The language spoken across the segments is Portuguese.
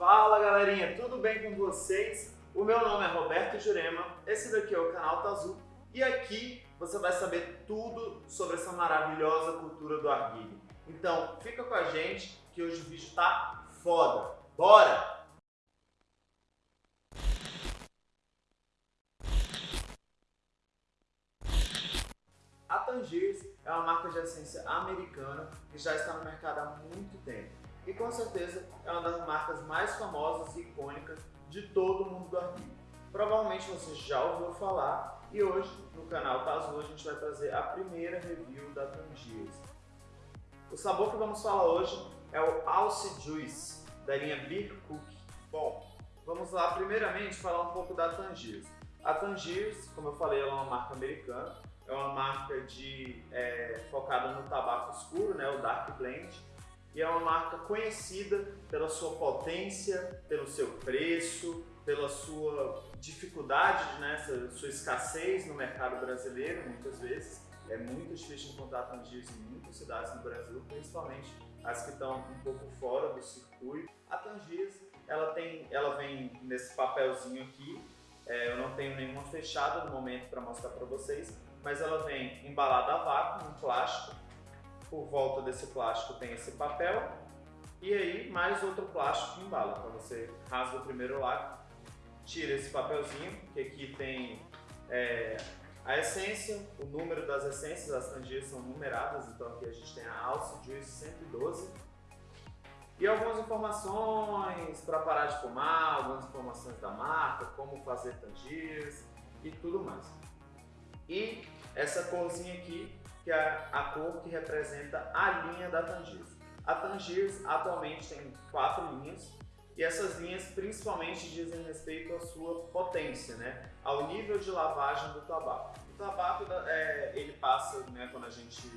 Fala galerinha, tudo bem com vocês? O meu nome é Roberto Jurema, esse daqui é o canal Tazu e aqui você vai saber tudo sobre essa maravilhosa cultura do arguilho. Então fica com a gente que hoje o vídeo tá foda. Bora! A Tangiers é uma marca de essência americana que já está no mercado há muito tempo e com certeza é uma das marcas mais famosas e icônicas de todo o mundo do arquivo. Provavelmente você já ouviu falar e hoje no canal Tazu a gente vai trazer a primeira review da Tangiers. O sabor que vamos falar hoje é o Alce Juice da linha Beer Cook. Bom, vamos lá primeiramente falar um pouco da Tangiers. A Tangiers, como eu falei, ela é uma marca americana é uma marca de, é, focada no tabaco escuro, né, o Dark Blend, e é uma marca conhecida pela sua potência, pelo seu preço, pela sua dificuldade, né, sua escassez no mercado brasileiro, muitas vezes. É muito difícil encontrar Tangiers em muitas cidades no Brasil, principalmente as que estão um pouco fora do circuito. A Tangiers, ela, tem, ela vem nesse papelzinho aqui, é, eu não tenho nenhuma fechada no momento para mostrar para vocês, mas ela vem embalada a vácuo, em plástico. Por volta desse plástico tem esse papel e aí mais outro plástico que embala. Então você rasga o primeiro lado, tira esse papelzinho, que aqui tem é, a essência, o número das essências, as tangias são numeradas, então aqui a gente tem a Alce Juice 112 e algumas informações para parar de fumar, algumas informações da marca, como fazer tangiers e tudo mais. E essa corzinha aqui, que é a cor que representa a linha da Tangiers. A Tangiers atualmente tem quatro linhas, e essas linhas principalmente dizem respeito à sua potência, né? ao nível de lavagem do tabaco. O tabaco, é, ele passa, né, quando a gente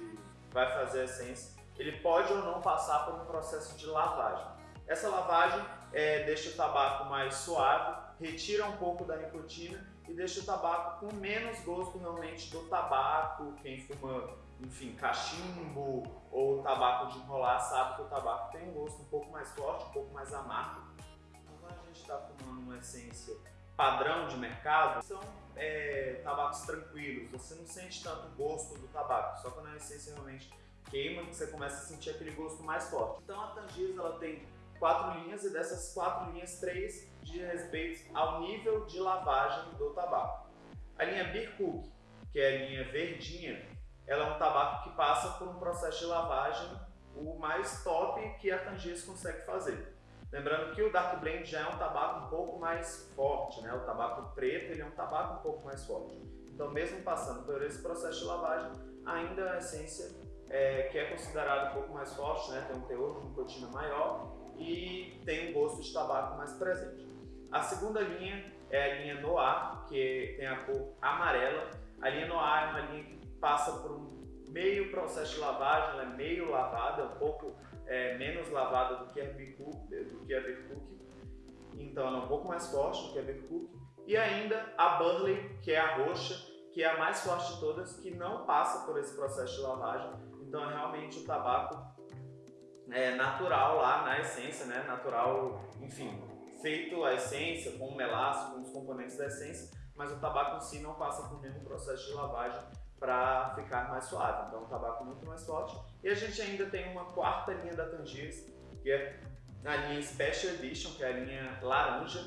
vai fazer a essência, ele pode ou não passar por um processo de lavagem. Essa lavagem é, deixa o tabaco mais suave, retira um pouco da nicotina e deixa o tabaco com menos gosto realmente do tabaco. Quem fuma, enfim, cachimbo ou tabaco de enrolar sabe que o tabaco tem um gosto um pouco mais forte, um pouco mais amargo. Então, quando a gente está fumando uma essência padrão de mercado, são é, tabacos tranquilos, você não sente tanto gosto do tabaco, só quando a essência realmente queima que você começa a sentir aquele gosto mais forte. Então a Tangiers ela tem quatro linhas e dessas quatro linhas, três de respeito ao nível de lavagem do tabaco. A linha Beer Cook, que é a linha verdinha, ela é um tabaco que passa por um processo de lavagem o mais top que a Tangiers consegue fazer. Lembrando que o Dark Blend já é um tabaco um pouco mais forte, né? o tabaco preto ele é um tabaco um pouco mais forte. Então mesmo passando por esse processo de lavagem, ainda a essência é, que é considerada um pouco mais forte, né? tem um teor de nicotina maior, e tem um gosto de tabaco mais presente. A segunda linha é a linha Noir, que tem a cor amarela. A linha Noir é uma linha que passa por um meio processo de lavagem, ela é meio lavada, é um pouco é, menos lavada do que a Bicook, do que a. Então ela é um pouco mais forte do que a Bicook. E ainda a Burley, que é a roxa, que é a mais forte de todas, que não passa por esse processo de lavagem. Então é realmente o tabaco é, natural lá na essência, né? Natural, enfim, feito a essência com o melaço, com os componentes da essência, mas o tabaco em si não passa por nenhum processo de lavagem para ficar mais suave. Então, é um tabaco muito mais forte. E a gente ainda tem uma quarta linha da Tangiers, que é a linha Special Edition, que é a linha laranja,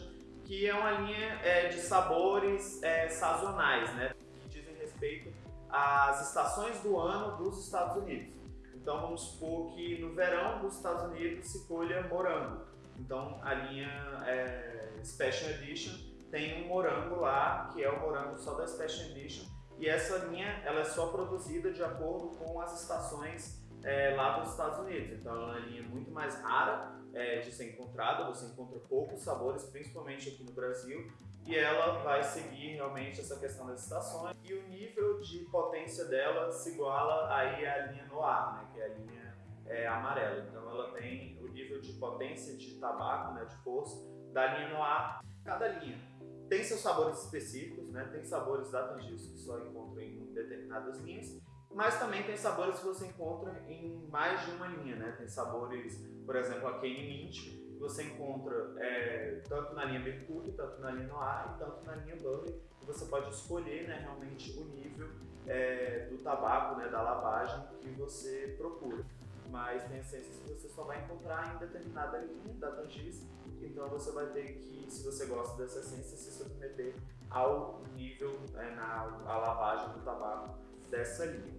que é uma linha é, de sabores é, sazonais, né? Que dizem respeito às estações do ano dos Estados Unidos. Então vamos supor que no verão dos Estados Unidos se colha morango. Então a linha é, Special Edition tem um morango lá, que é o morango só da Special Edition, e essa linha ela é só produzida de acordo com as estações é, lá dos Estados Unidos. Então ela é uma linha muito mais rara é, de ser encontrada, você encontra poucos sabores, principalmente aqui no Brasil, e ela vai seguir realmente essa questão das estações e o nível de potência dela se iguala aí à linha Noir, né, que é a linha é, amarela. Então ela tem o nível de potência de tabaco, né, de força, da linha Noir. Cada linha tem seus sabores específicos, né, tem sabores da Tangiers que só encontram em determinadas linhas, mas também tem sabores que você encontra em mais de uma linha, né? Tem sabores, por exemplo, a Cane Mint, você encontra é, tanto na linha Mercúrio, tanto na linha Noir e tanto na linha Burley. Você pode escolher né, realmente o nível é, do tabaco, né, da lavagem que você procura. Mas tem essências que você só vai encontrar em determinada linha da Tangis, então você vai ter que, se você gosta dessa essência, se submeter ao nível, é, na a lavagem do tabaco dessa linha.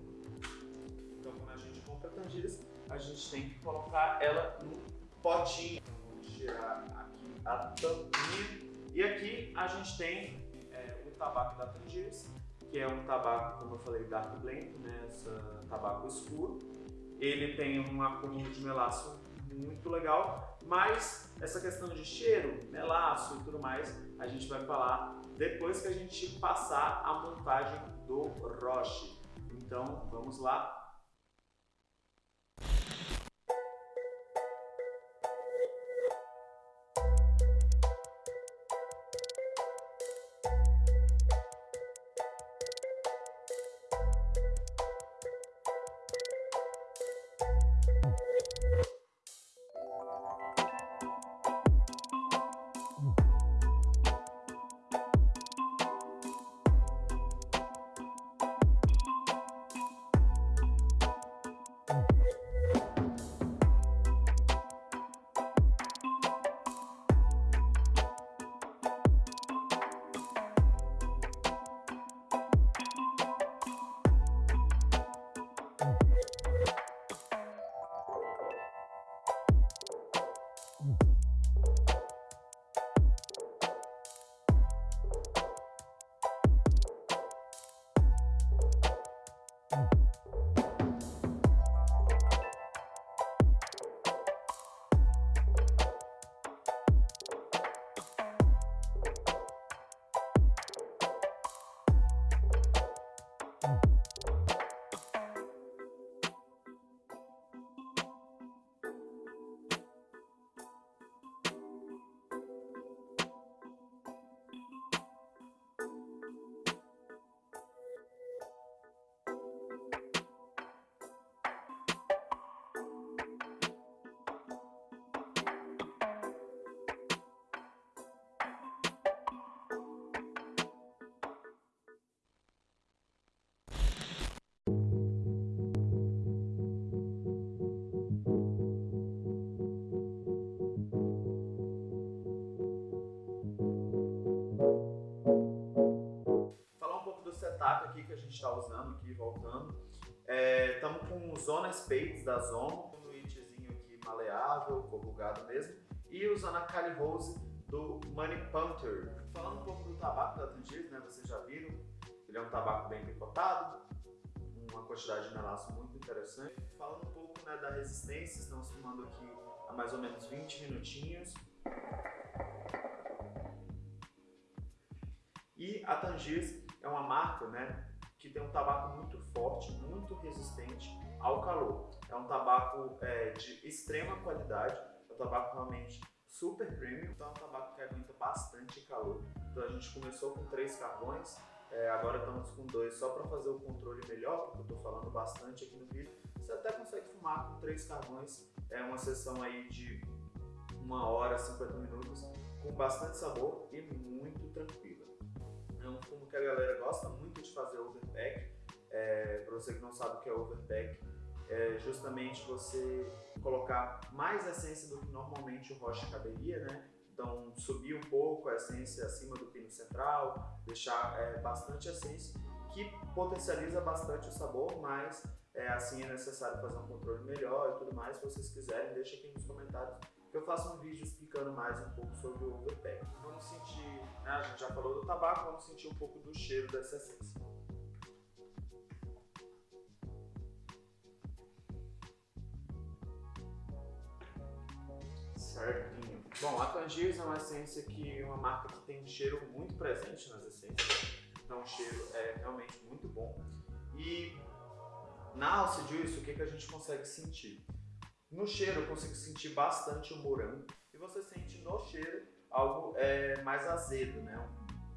Então quando a gente compra Tangis, a gente tem que colocar ela no potinho. Vamos tirar aqui a tampinha. E aqui a gente tem é, o tabaco da Tangiers, que é um tabaco, como eu falei, dark blend, né, essa tabaco escuro. Ele tem um acúmulo de melaço muito legal, mas essa questão de cheiro, melaço e tudo mais, a gente vai falar depois que a gente passar a montagem do Roche. Então, vamos lá Zona Spades da Zomo, um itzinho aqui maleável, corrugado mesmo, e usando a Cali Rose do Money Panther. Falando um pouco do tabaco da Tangiers, né, vocês já viram, ele é um tabaco bem picotado, uma quantidade de melaço muito interessante. Falando um pouco né, da resistência, estamos fumando aqui há mais ou menos 20 minutinhos. E a Tangiers é uma marca né, que tem um tabaco muito forte, muito resistente ao calor. É um tabaco é, de extrema qualidade, é um tabaco realmente super premium, então é um tabaco que aguenta bastante calor. Então a gente começou com três carvões, é, agora estamos com dois só para fazer o controle melhor, porque eu estou falando bastante aqui no vídeo. Você até consegue fumar com três carvões, é uma sessão aí de uma hora, 50 minutos, com bastante sabor e muito tranquila. É um fumo que a galera gosta muito de fazer overpack. É, para você que não sabe o que é overpack, é justamente você colocar mais essência do que normalmente o rocha caberia, né? Então subir um pouco a essência acima do pino central, deixar é, bastante essência, que potencializa bastante o sabor, mas é, assim é necessário fazer um controle melhor e tudo mais. Se vocês quiserem, deixa aqui nos comentários eu faço um vídeo explicando mais um pouco sobre o overpack. Vamos sentir, né, a gente já falou do tabaco, vamos sentir um pouco do cheiro dessa essência. Certinho. Bom, a Tangiers é uma essência que uma marca que tem um cheiro muito presente nas essências. Então o cheiro é realmente muito bom. E na Alce Juice, o que, que a gente consegue sentir? No cheiro eu consigo sentir bastante o morango e você sente no cheiro algo é, mais azedo, né?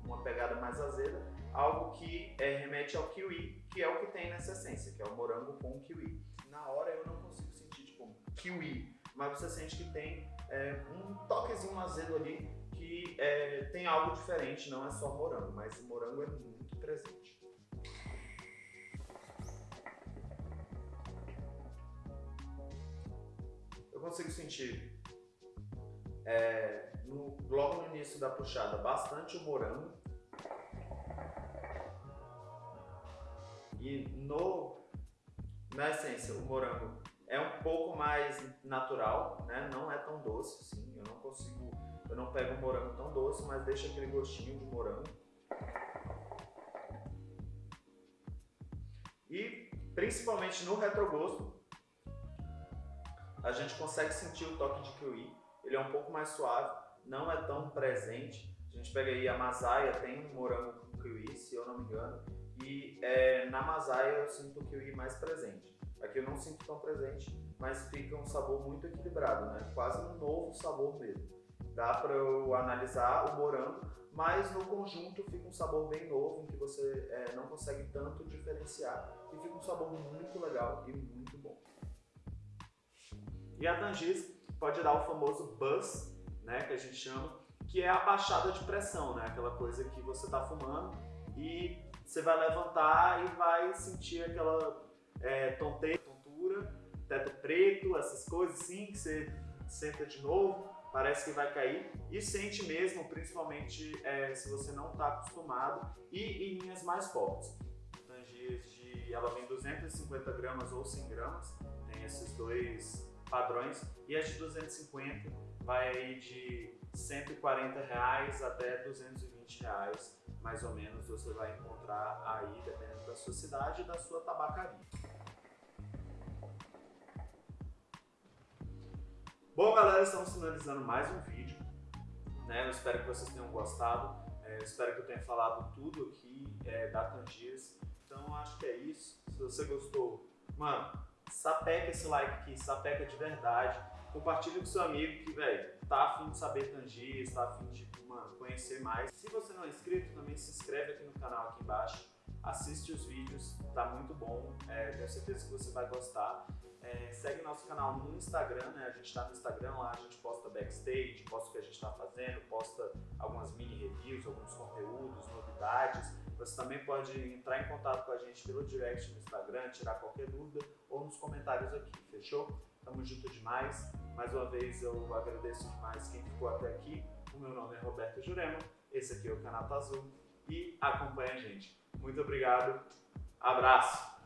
uma pegada mais azeda, algo que é, remete ao kiwi, que é o que tem nessa essência, que é o morango com kiwi. Na hora eu não consigo sentir tipo kiwi, mas você sente que tem é, um toquezinho azedo ali que é, tem algo diferente, não é só morango, mas o morango é muito presente. Consigo sentir é, no, logo no início da puxada bastante o morango e no, na essência o morango é um pouco mais natural, né? não é tão doce assim, eu não consigo eu não pego um morango tão doce, mas deixa aquele gostinho de morango. E principalmente no retrogosto, a gente consegue sentir o toque de kiwi. Ele é um pouco mais suave, não é tão presente. A gente pega aí a Masaya, tem um morango com kiwi, se eu não me engano. E é, na Masaya eu sinto o kiwi mais presente. Aqui eu não sinto tão presente, mas fica um sabor muito equilibrado, né? Quase um novo sabor mesmo dá para eu analisar o morango, mas no conjunto fica um sabor bem novo, em que você é, não consegue tanto diferenciar. E fica um sabor muito legal e muito bom. E a Tangis pode dar o famoso buzz, né, que a gente chama, que é a baixada de pressão, né, aquela coisa que você está fumando e você vai levantar e vai sentir aquela é, tonteira, tontura, teto preto, essas coisas assim, que você senta de novo parece que vai cair e sente mesmo, principalmente é, se você não está acostumado e em linhas mais fortes. Tangias de, ela vem 250 gramas ou 100 gramas, tem esses dois padrões e as de 250 vai aí de 140 reais até 220 reais, mais ou menos você vai encontrar aí dependendo da sua cidade e da sua tabacaria. Bom, galera, estamos finalizando mais um vídeo. Né? Eu espero que vocês tenham gostado. É, espero que eu tenha falado tudo aqui é, da Tangiers. Então, acho que é isso. Se você gostou, mano, sapeca esse like aqui, sapeca de verdade. Compartilha com seu amigo que, velho, tá afim de saber Tangiers, tá afim de mano, conhecer mais. Se você não é inscrito, também se inscreve aqui no canal aqui embaixo. Assiste os vídeos, tá muito bom. É, tenho certeza que você vai gostar. É, segue nosso canal no Instagram, né? A gente está no Instagram lá, a gente posta backstage, posta o que a gente está fazendo, posta algumas mini reviews, alguns conteúdos, novidades. Você também pode entrar em contato com a gente pelo direct no Instagram, tirar qualquer dúvida ou nos comentários aqui, fechou? Tamo junto demais. Mais uma vez eu agradeço demais quem ficou até aqui. O meu nome é Roberto Jurema, esse aqui é o canal Azul e acompanha a gente. Muito obrigado, abraço!